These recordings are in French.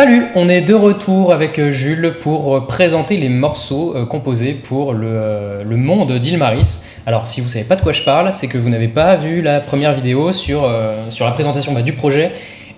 Salut, on est de retour avec euh, Jules pour euh, présenter les morceaux euh, composés pour le, monde d'Ilmaris. Alors si vous savez pas de quoi je parle, c'est que vous n'avez pas vu la première vidéo sur, sur la présentation bah, du projet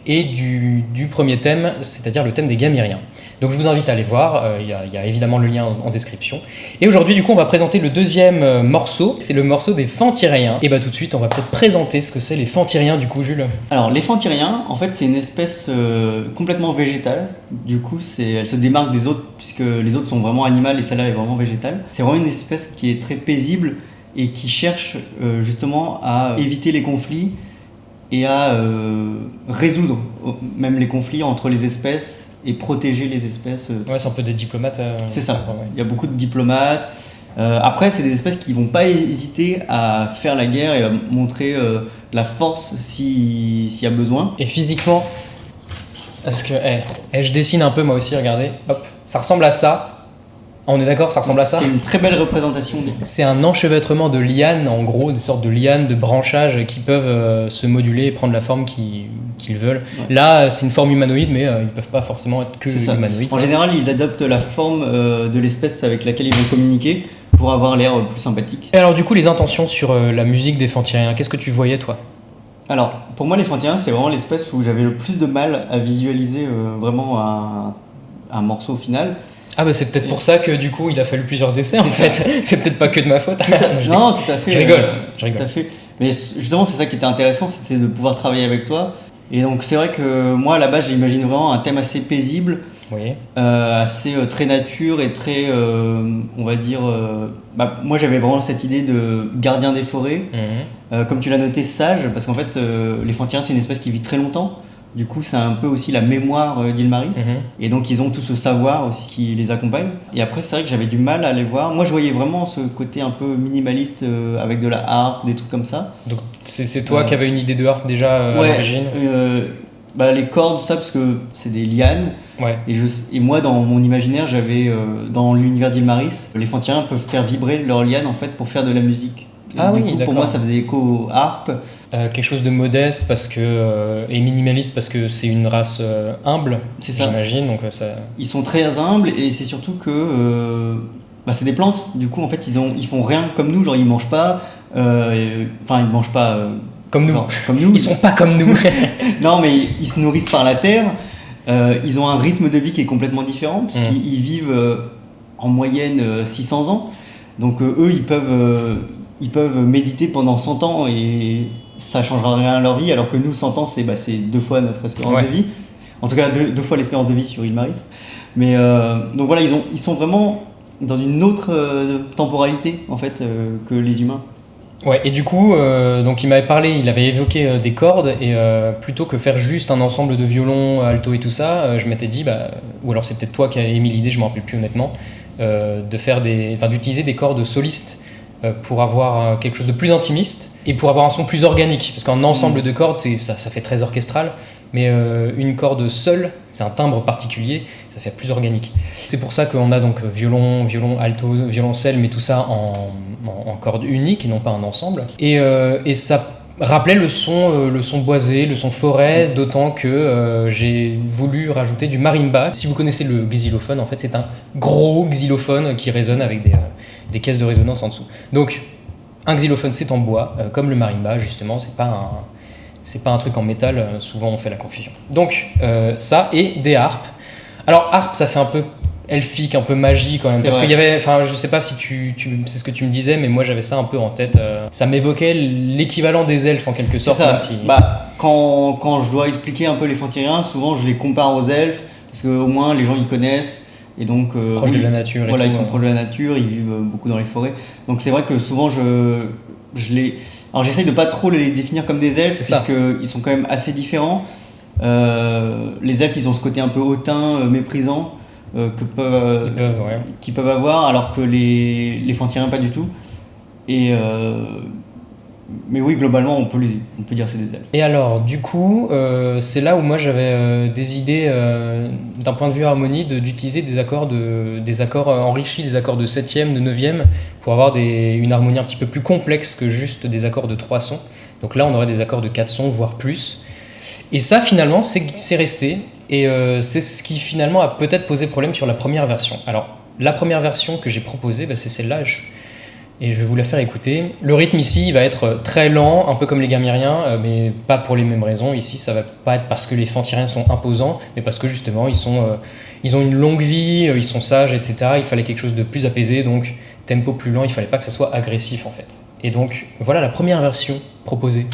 et du, premier thème, c'est-à-dire le thème des Gamiriens. Donc je vous invite à aller voir, euh, il y, a évidemment le lien en, description. Et aujourd'hui du coup on va présenter le deuxième euh, morceau, c'est le morceau des Fantyriens. Et bah tout de suite on va peut-être présenter ce que c'est les Fantyriens du coup Jules. Alors les Fantyriens en fait c'est une espèce euh, complètement végétale, du coup elle se démarque des autres puisque les autres sont vraiment animales et celle-là est vraiment végétale. C'est vraiment une espèce qui est très paisible et qui cherche justement à éviter les conflits et à résoudre même les conflits entre les espèces et protéger les espèces. Euh, ouais, c'est un peu des diplomates. Euh, c'est ça. Il y a beaucoup de diplomates. Euh, après, c'est des espèces qui vont pas hésiter à faire la guerre et à montrer la force s'il y a besoin. Et physiquement, parce que eh, eh, je dessine un peu moi aussi, regardez, hop, ça ressemble à ça. On est d'accord, ça ressemble à ça C'est une très belle représentation. C'est un enchevêtrement de lianes, en gros, des sortes de lianes, de branchages qui peuvent euh, se moduler et prendre la forme qu'ils veulent. Là, c'est une forme humanoïde, mais euh, ils peuvent pas forcément être que humanoïdes. En général, ils adoptent la forme euh, de l'espèce avec laquelle ils vont communiquer pour avoir l'air plus sympathique. Et alors, du coup, les intentions sur la musique des Fantyriens, qu'est-ce que tu voyais, toi? Alors, pour moi, les Fantyriens, c'est vraiment l'espèce où j'avais le plus de mal à visualiser vraiment un, un morceau final. Ah bah c'est peut-être pour ça que du coup il a fallu plusieurs essais en fait. c'est peut-être pas que de ma faute. non, tout à fait. Je rigole. je rigole. Tout à fait. Mais justement c'est ça qui était intéressant, c'était de pouvoir travailler avec toi. Et donc c'est vrai que moi à la base j'imagine vraiment un thème assez paisible, oui. euh, assez euh, très nature et très, euh, on va dire, bah, moi j'avais vraiment cette idée de gardien des forêts, mhm. comme tu l'as noté sage, parce qu'en fait les c'est une espèce qui vit très longtemps. Du coup, c'est un peu aussi la mémoire euh, d'Ilmaris. Mhm. Et donc, ils ont tout ce savoir aussi qui les accompagne. Et après, c'est vrai que j'avais du mal à les voir. Moi, je voyais vraiment ce côté un peu minimaliste euh, avec de la harpe, des trucs comme ça. Donc, c'est toi qui avais une idée de harpe déjà à l'origine? bah, les cordes, tout ça, parce que c'est des lianes. Ouais. Et, je, et moi, dans mon imaginaire, j'avais, dans l'univers d'Ilmaris, les Fantyriens peuvent faire vibrer leurs lianes en fait pour faire de la musique. ah oui, coup, pour moi, ça faisait écho aux harpes. Euh, quelque chose de modeste parce que, euh, et minimaliste parce que c'est une race euh, humble, j'imagine. Donc, ça... Ils sont très humbles et c'est surtout que bah, c'est des plantes. Du coup, en fait, ils, ont, ils font rien comme nous, genre ils mangent pas. Enfin, ils mangent pas. comme nous. comme nous. Ils sont pas comme nous. non, mais ils se nourrissent par la terre. ils ont un rythme de vie qui est complètement différent, puisqu'ils mmh. vivent en moyenne 600 ans. Donc eux, ils peuvent, ils peuvent méditer pendant 100 ans et ça changera rien à leur vie, alors que nous, 100 ans, c'est bah, deux fois notre espérance de vie. En tout cas, deux, fois l'espérance de vie sur île Maris. Mais euh, donc voilà, ils, ont, ils sont vraiment dans une autre euh, temporalité en fait euh, que les humains. Ouais, et du coup, donc il m'avait parlé, il avait évoqué des cordes, et plutôt que faire juste un ensemble de violons, alto et tout ça, je m'étais dit, bah, ou alors c'est peut-être toi qui as émis l'idée, je m'en rappelle plus honnêtement, de faire des, d'utiliser des cordes solistes pour avoir quelque chose de plus intimiste et pour avoir un son plus organique. Parce qu'un ensemble mm. de cordes, ça, ça fait très orchestral, mais euh, une corde seule, c'est un timbre particulier, ça fait plus organique. C'est pour ça qu'on a donc violon, violon, alto, violoncelle, mais tout ça en, en, corde unique et non pas un ensemble. Et, et ça rappelait le son, le son boisé, le son forêt, mm. d'autant que j'ai voulu rajouter du marimba. Si vous connaissez le xylophone, en fait, c'est un gros xylophone qui résonne avec des, des caisses de résonance en dessous. Donc, un xylophone, c'est en bois, euh, comme le marimba, justement, c'est pas un, c'est pas un truc en métal, euh, souvent on fait la confusion. Donc, euh, ça, et des harpes. Alors, harpe, ça fait un peu elfique, un peu magie quand même. Parce qu'il y avait, enfin, je sais pas si tu, tu c'est ce que tu me disais, mais moi j'avais ça un peu en tête. ça m'évoquait l'équivalent des elfes en quelque sorte. Ça. Bah, quand, quand, je dois expliquer un peu les fantyriens, souvent je les compare aux elfes, parce qu'au moins les gens ils connaissent. Et donc, euh, proches de la nature. voilà, ils sont proches de la nature, ils vivent beaucoup dans les forêts. Donc c'est vrai que souvent je, je les. Alors j'essaye de pas trop les définir comme des elfes, puisqu'ils sont quand même assez différents. Euh, les elfes, ils ont ce côté un peu hautain, euh, méprisant, que peuvent, qu'ils peuvent avoir, alors que les, les fantyriens, pas du tout. Et mais oui, globalement, on peut, on peut dire c'est des elfes. Et alors, du coup, euh, c'est là où moi j'avais euh, des idées, euh, d'un point de vue harmonie, d'utiliser des accords, de, des accords enrichis, des accords de 7e, de 9e, pour avoir des, une harmonie un petit peu plus complexe que juste des accords de 3 sons. Donc là, on aurait des accords de 4 sons, voire plus. Et ça, finalement, c'est resté. Et c'est ce qui finalement a peut-être posé problème sur la première version. Alors, la première version que j'ai proposée, bah, c'est celle-là. Et je vais vous la faire écouter. Le rythme ici va être très lent, un peu comme les gamiriens, euh, mais pas pour les mêmes raisons. Ici, ça va pas être parce que les fantiriens sont imposants, mais parce que justement, ils, euh, ont une longue vie, euh, ils sont sages, etc. Il fallait quelque chose de plus apaisé, donc tempo plus lent, il fallait pas que ça soit agressif en fait. Et donc, voilà la première version proposée.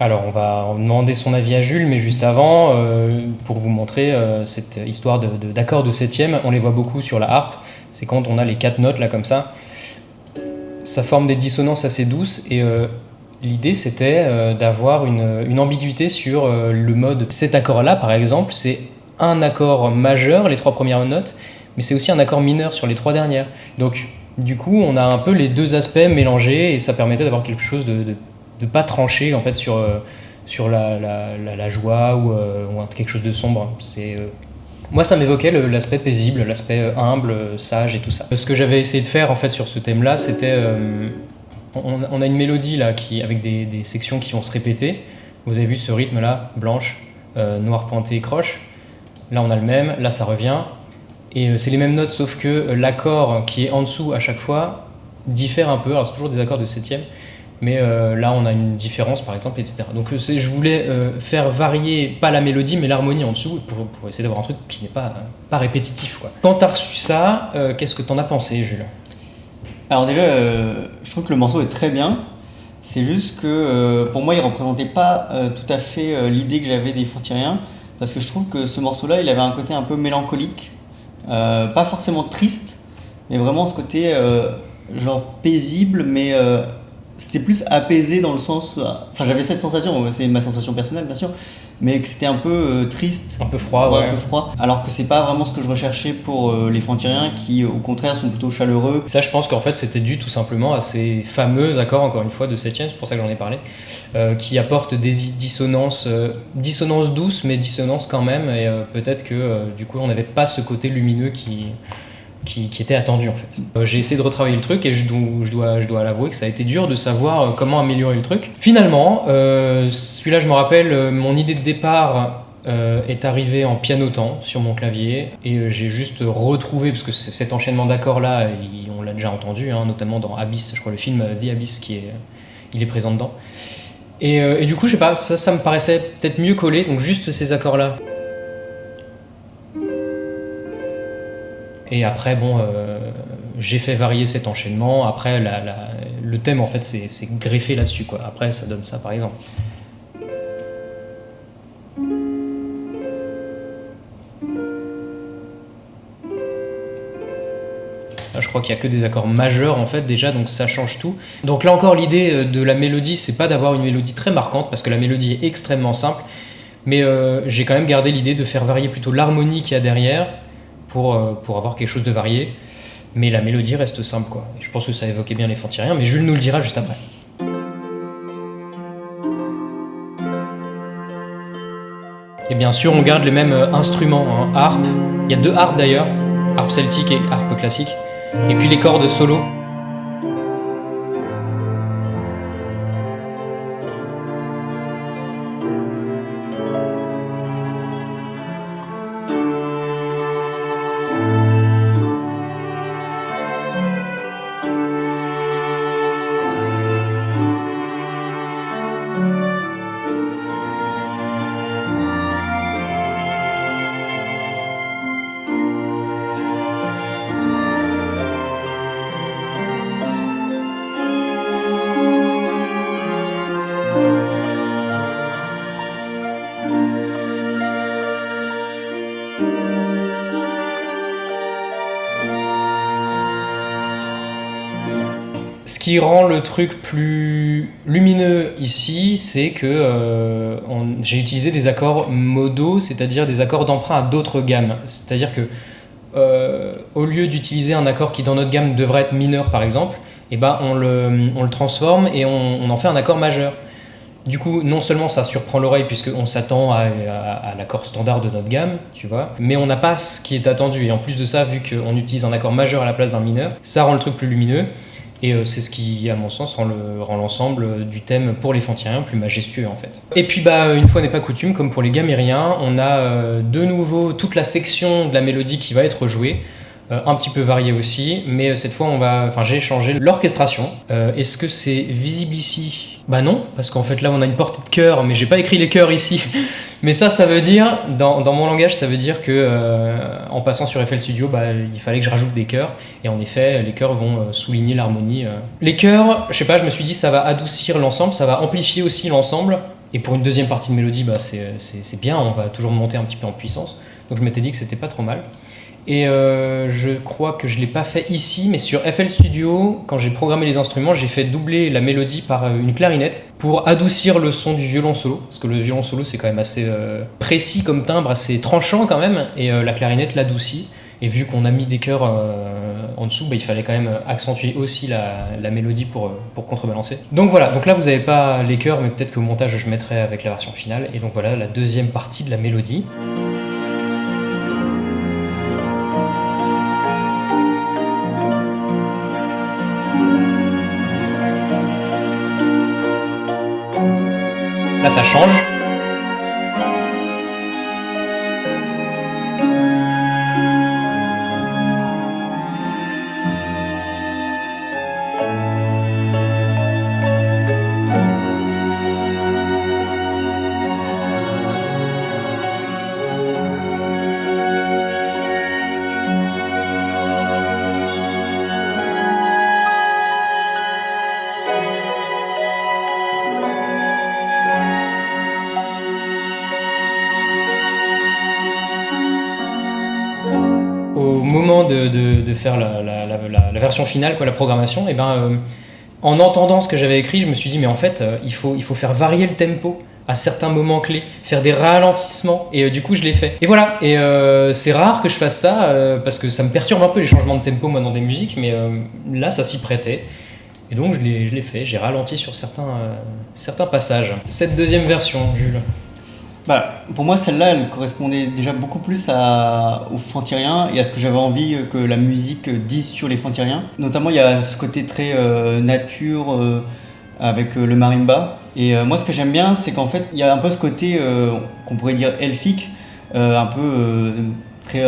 Alors, on va demander son avis à Jules, mais juste avant, euh, pour vous montrer euh, cette histoire d'accords de, septième, on les voit beaucoup sur la harpe. C'est quand on a les quatre notes là comme ça. Ça forme des dissonances assez douces et euh, l'idée c'était d'avoir une, ambiguïté sur le mode. Cet accord-là, par exemple, c'est un accord majeur, les trois premières notes, mais c'est aussi un accord mineur sur les trois dernières. Donc, du coup, on a un peu les deux aspects mélangés et ça permettait d'avoir quelque chose de de pas trancher en fait sur, euh, sur la, la, joie ou, euh, quelque chose de sombre. C'est euh, moi, ça m'évoquait l'aspect paisible, l'aspect humble, sage et tout ça. Ce que j'avais essayé de faire en fait sur ce thème-là, c'était on, a une mélodie là qui avec des, sections qui vont se répéter. Vous avez vu ce rythme-là, blanche, euh, noir pointé, croche. Là, on a le même. Là, ça revient. Et c'est les mêmes notes, sauf que l'accord qui est en dessous à chaque fois diffère un peu. Alors, c'est toujours des accords de septième. Mais euh, là, on a une différence, par exemple, etc. Donc, euh, je voulais euh, faire varier, pas la mélodie, mais l'harmonie en dessous, pour, pour essayer d'avoir un truc qui n'est pas, pas répétitif. Quoi. Quand t'as reçu ça, qu'est-ce que t'en as pensé, Jules? Alors déjà, je trouve que le morceau est très bien. C'est juste que pour moi, il représentait pas tout à fait l'idée que j'avais des Fantiriens, parce que je trouve que ce morceau-là, il avait un côté un peu mélancolique, pas forcément triste, mais vraiment ce côté genre paisible, mais c'était plus apaisé dans le sens. euh, Enfin, j'avais cette sensation, c'est ma sensation personnelle bien sûr, mais que c'était un peu euh, triste. Un peu froid, Ouais, un peu froid. Alors que c'est pas vraiment ce que je recherchais pour euh, les Fantiriens qui, au contraire, sont plutôt chaleureux. Ça, je pense qu'en fait, c'était dû tout simplement à ces fameux accords, encore une fois, de septième, c'est pour ça que j'en ai parlé, euh, qui apportent des dissonances, dissonances douces, mais dissonances quand même, et peut-être que du coup, on n'avait pas ce côté lumineux qui, qui, était attendu en fait. Euh, J'ai essayé de retravailler le truc et je dois, l'avouer que ça a été dur de savoir euh, comment améliorer le truc. Finalement, euh, celui-là, je me rappelle, mon idée de départ est arrivée en pianotant sur mon clavier et j'ai juste retrouvé, parce que cet enchaînement d'accords là, on l'a déjà entendu, hein, notamment dans Abyss, je crois le film The Abyss qui est, il est présent dedans. Et, et du coup, je sais pas, ça, ça me paraissait peut-être mieux collé, donc juste ces accords là. Et après, bon, euh, j'ai fait varier cet enchaînement. Après, le thème, en fait, c'est greffé là-dessus. Après, ça donne ça, par exemple. Là, je crois qu'il y a que des accords majeurs en fait déjà, donc ça change tout. Donc là encore, l'idée euh, de la mélodie, c'est pas d'avoir une mélodie très marquante parce que la mélodie est extrêmement simple, mais euh, j'ai quand même gardé l'idée de faire varier plutôt l'harmonie qu'il y a derrière pour, euh, pour avoir quelque chose de varié. mais la mélodie reste simple quoi. je pense que ça évoquait bien les Fantiriens, mais Jules nous le dira juste après. Et bien sûr, on garde les mêmes euh, instruments, hein. harpe. Il y a deux harpes d'ailleurs, harpe celtique et harpe classique. Et puis les cordes solo. Ce qui rend le truc plus lumineux ici, c'est que euh, j'ai utilisé des accords modaux, c'est-à-dire des accords d'emprunt à d'autres gammes. C'est-à-dire que euh, au lieu d'utiliser un accord qui dans notre gamme devrait être mineur par exemple, eh ben, on, le, transforme et on, en fait un accord majeur. Du coup, non seulement ça surprend l'oreille puisqu'on s'attend à, à, l'accord standard de notre gamme, tu vois, mais on n'a pas ce qui est attendu. Et en plus de ça, vu qu'on utilise un accord majeur à la place d'un mineur, ça rend le truc plus lumineux. Et euh, c'est ce qui, à mon sens, rend l'ensemble du thème pour les Fantiriens plus majestueux en fait. Et puis bah une fois n'est pas coutume, comme pour les Gamériens, on a euh, de nouveau toute la section de la mélodie qui va être jouée. Euh, un petit peu variée aussi, mais cette fois on va, enfin j'ai changé l'orchestration. Est-ce que c'est visible ici bah non, parce qu'en fait là on a une portée de chœur, mais j'ai pas écrit les chœurs ici. mais ça, ça veut dire, dans, dans, mon langage, ça veut dire que euh, en passant sur FL Studio, bah, il fallait que je rajoute des chœurs. Et en effet, les chœurs vont euh, souligner l'harmonie. Euh. Les chœurs, je sais pas, je me suis dit ça va adoucir l'ensemble, ça va amplifier aussi l'ensemble. Et pour une deuxième partie de mélodie, bah, c'est bien, on va toujours monter un petit peu en puissance. Donc je m'étais dit que c'était pas trop mal. Et euh, je crois que je ne l'ai pas fait ici, mais sur FL Studio, quand j'ai programmé les instruments, j'ai fait doubler la mélodie par euh, une clarinette pour adoucir le son du violon solo. Parce que le violon solo, c'est quand même assez euh, précis comme timbre, assez tranchant quand même, et la clarinette l'adoucit. Et vu qu'on a mis des chœurs en dessous, bah, il fallait quand même accentuer aussi la, mélodie pour, contrebalancer. Donc voilà, donc là vous n'avez pas les chœurs, mais peut-être qu'au montage je mettrai avec la version finale. Et donc voilà la deuxième partie de la mélodie. Là, ça change. De, faire la, version finale, quoi, la programmation, et eh ben, euh, en entendant ce que j'avais écrit, je me suis dit, mais en fait, euh, il, faut, il faut faire varier le tempo à certains moments clés, faire des ralentissements, et euh, du coup, je l'ai fait. Et voilà, et c'est rare que je fasse ça, parce que ça me perturbe un peu les changements de tempo, moi, dans des musiques, mais là, ça s'y prêtait. Et donc, je l'ai fait, j'ai ralenti sur certains, certains passages. Cette deuxième version, Jules bah, pour moi, celle-là, elle correspondait déjà beaucoup plus à, aux Fantiriens et à ce que j'avais envie que la musique dise sur les Fantiriens. Notamment, il y a ce côté très euh, nature euh, avec euh, le marimba. Et moi, ce que j'aime bien, c'est qu'en fait, il y a un peu ce côté qu'on pourrait dire elfique, un peu très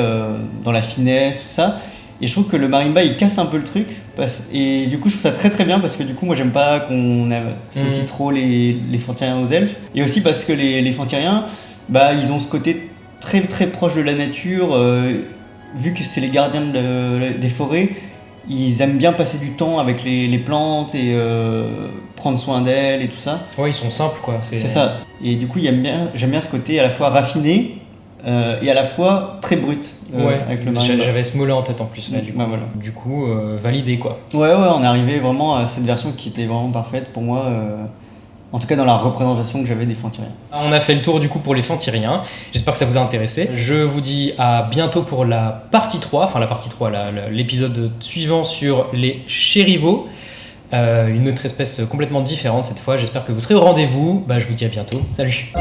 dans la finesse, tout ça. Et je trouve que le marimba il casse un peu le truc. Et du coup, je trouve ça très très bien parce que du coup, moi j'aime pas qu'on associe mmh. trop les, les Fantiriens aux elfes. Et aussi parce que les, les Fantiriens, bah, ils ont ce côté très très proche de la nature. Euh, vu que c'est les gardiens des forêts, ils aiment bien passer du temps avec les, les plantes et euh, prendre soin d'elles et tout ça. Ouais, ils sont simples quoi. C'est ça. Et du coup, j'aime bien, bien ce côté à la fois raffiné euh, et à la fois très brut. Euh, ouais, avec le j'avais ce mot-là en tête en plus. Là, du coup, voilà. du coup euh, validé quoi. Ouais, ouais, on est arrivé vraiment à cette version qui était vraiment parfaite pour moi. en tout cas dans la représentation que j'avais des fantyriens. On a fait le tour du coup pour les fantyriens. J'espère que ça vous a intéressé. Je vous dis à bientôt pour la partie 3, enfin la partie 3, l'épisode suivant sur les chérivaux. Euh, une autre espèce complètement différente cette fois. J'espère que vous serez au rendez-vous. Bah, je vous dis à bientôt. Salut